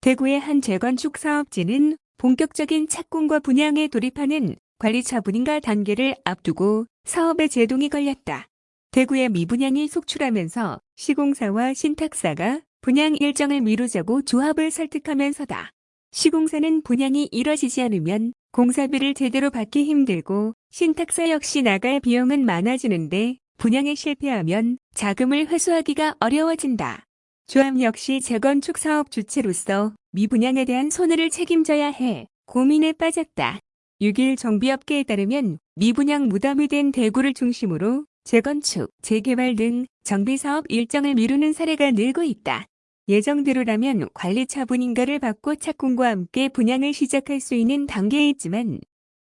대구의 한 재건축 사업지는 본격적인 착공과 분양에 돌입하는 관리 처 분인가 단계를 앞두고 사업에 제동이 걸렸다. 대구의 미분양이 속출하면서 시공사와 신탁사가 분양 일정을 미루자고 조합을 설득하면서다. 시공사는 분양이 이뤄지지 않으면 공사비를 제대로 받기 힘들고 신탁사 역시 나갈 비용은 많아지는데 분양에 실패하면 자금을 회수하기가 어려워진다. 조합 역시 재건축 사업 주체로서 미분양에 대한 손해를 책임져야 해 고민에 빠졌다. 6일 정비업계에 따르면 미분양 무덤이 된 대구를 중심으로 재건축, 재개발 등 정비사업 일정을 미루는 사례가 늘고 있다. 예정대로라면 관리 처분 인가를 받고 착공과 함께 분양을 시작할 수 있는 단계에 있지만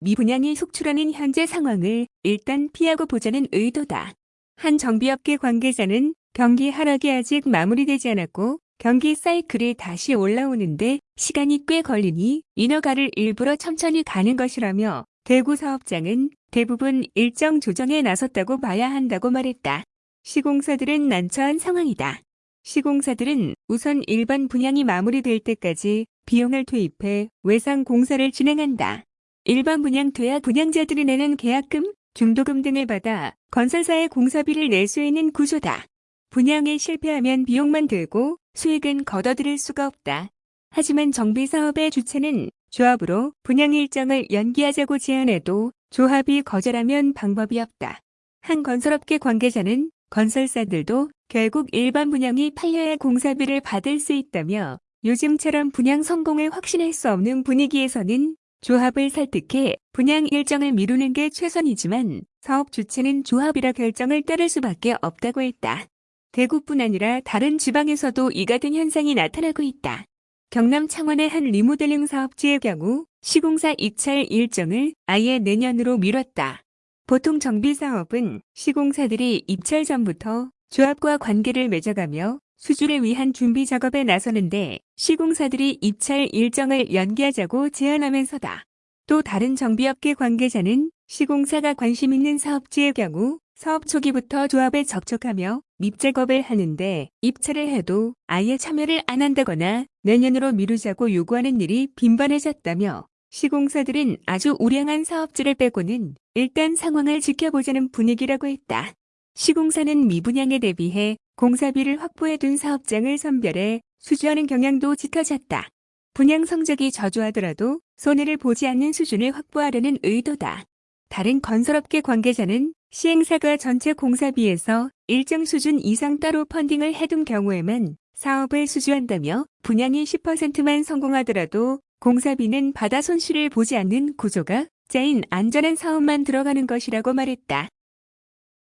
미분양이 속출하는 현재 상황을 일단 피하고 보자는 의도다. 한 정비업계 관계자는 경기 하락이 아직 마무리되지 않았고 경기 사이클이 다시 올라오는데 시간이 꽤 걸리니 인허가를 일부러 천천히 가는 것이라며 대구 사업장은 대부분 일정 조정에 나섰다고 봐야 한다고 말했다. 시공사들은 난처한 상황이다. 시공사들은 우선 일반 분양이 마무리될 때까지 비용을 투입해 외상 공사를 진행한다. 일반 분양 돼야 분양자들이 내는 계약금, 중도금 등을 받아 건설사의 공사비를 낼 수 있는 구조다. 분양에 실패하면 비용만 들고 수익은 걷어들일 수가 없다. 하지만 정비 사업의 주체는 조합으로 분양 일정을 연기하자고 제안해도 조합이 거절하면 방법이 없다. 한 건설업계 관계자는 건설사들도 결국 일반 분양이 팔려야 공사비를 받을 수 있다며 요즘처럼 분양 성공을 확신할 수 없는 분위기에서는 조합을 설득해 분양 일정을 미루는 게 최선이지만 사업 주체는 조합이라 결정을 따를 수밖에 없다고 했다. 대구뿐 아니라 다른 지방에서도 이 같은 현상이 나타나고 있다. 경남 창원의 한 리모델링 사업지의 경우 시공사 입찰 일정을 아예 내년으로 미뤘다. 보통 정비 사업은 시공사들이 입찰 전부터 조합과 관계를 맺어가며 수주를 위한 준비 작업에 나서는데 시공사들이 입찰 일정을 연기하자고 제안하면서다. 또 다른 정비업계 관계자는 시공사가 관심 있는 사업지의 경우 사업 초기부터 조합에 접촉하며 밉 작업을 하는데 입찰을 해도 아예 참여를 안 한다거나 내년으로 미루자고 요구하는 일이 빈번해졌다며 시공사들은 아주 우량한 사업지를 빼고는 일단 상황을 지켜보자는 분위기라고 했다. 시공사는 미분양에 대비해 공사비를 확보해둔 사업장을 선별해 수주하는 경향도 짙어졌다. 분양 성적이 저조하더라도 손해를 보지 않는 수준을 확보하려는 의도다. 다른 건설업계 관계자는 시행사가 전체 공사비에서 일정 수준 이상 따로 펀딩을 해둔 경우에만 사업을 수주한다며 분양이 10%만 성공하더라도 공사비는 바다 손실을 보지 않는 구조가 짜인 안전한 사업만 들어가는 것이라고 말했다.